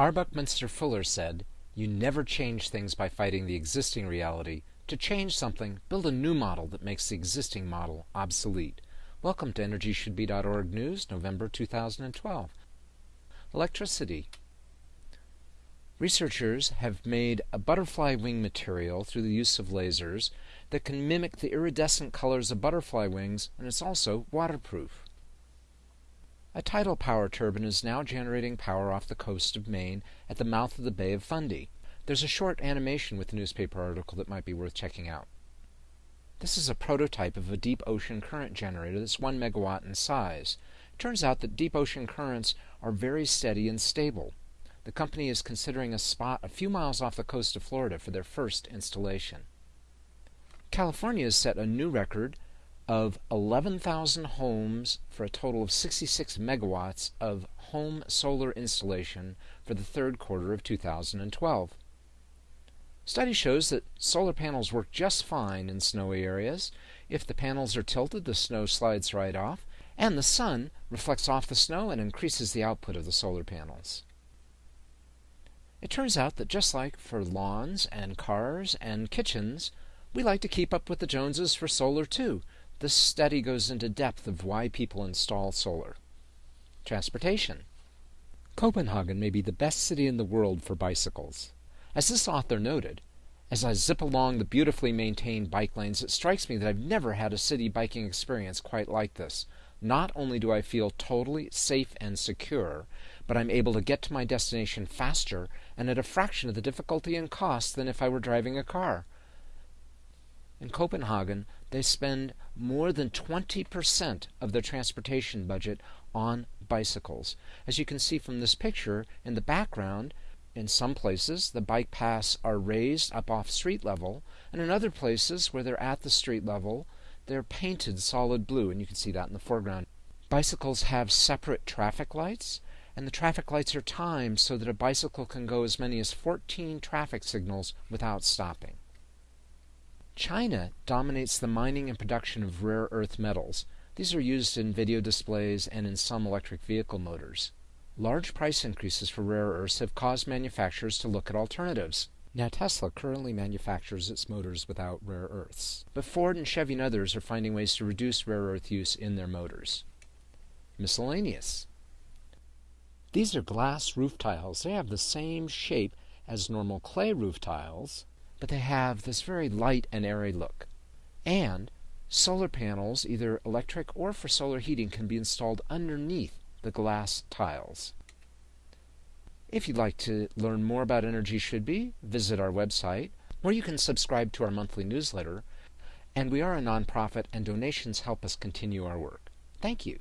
R. Buckminster Fuller said, You never change things by fighting the existing reality. To change something, build a new model that makes the existing model obsolete. Welcome to EnergyShouldBe.org News, November 2012. Electricity. Researchers have made a butterfly wing material through the use of lasers that can mimic the iridescent colors of butterfly wings, and it's also waterproof. A tidal power turbine is now generating power off the coast of Maine at the mouth of the Bay of Fundy. There's a short animation with the newspaper article that might be worth checking out. This is a prototype of a deep ocean current generator that's 1 megawatt in size. It turns out that deep ocean currents are very steady and stable. The company is considering a spot a few miles off the coast of Florida for their first installation. California has set a new record of 11,000 homes for a total of 66 megawatts of home solar installation for the third quarter of 2012. Study shows that solar panels work just fine in snowy areas. If the panels are tilted, the snow slides right off, and the sun reflects off the snow and increases the output of the solar panels. It turns out that just like for lawns and cars and kitchens, we like to keep up with the Joneses for solar too, this study goes into depth of why people install solar. Transportation. Copenhagen may be the best city in the world for bicycles. As this author noted, as I zip along the beautifully maintained bike lanes, it strikes me that I've never had a city biking experience quite like this. Not only do I feel totally safe and secure, but I'm able to get to my destination faster and at a fraction of the difficulty and cost than if I were driving a car. In Copenhagen, they spend more than 20% of their transportation budget on bicycles. As you can see from this picture in the background, in some places the bike paths are raised up off street level, and in other places where they're at the street level, they're painted solid blue, and you can see that in the foreground. Bicycles have separate traffic lights, and the traffic lights are timed so that a bicycle can go as many as 14 traffic signals without stopping. China dominates the mining and production of rare earth metals. These are used in video displays and in some electric vehicle motors. Large price increases for rare earths have caused manufacturers to look at alternatives. Now, Tesla currently manufactures its motors without rare earths, but Ford and Chevy and others are finding ways to reduce rare earth use in their motors. Miscellaneous. These are glass roof tiles. They have the same shape as normal clay roof tiles, but they have this very light and airy look. And solar panels, either electric or for solar heating, can be installed underneath the glass tiles. If you'd like to learn more about Energy Should Be, visit our website, or you can subscribe to our monthly newsletter. And we are a nonprofit, and donations help us continue our work. Thank you.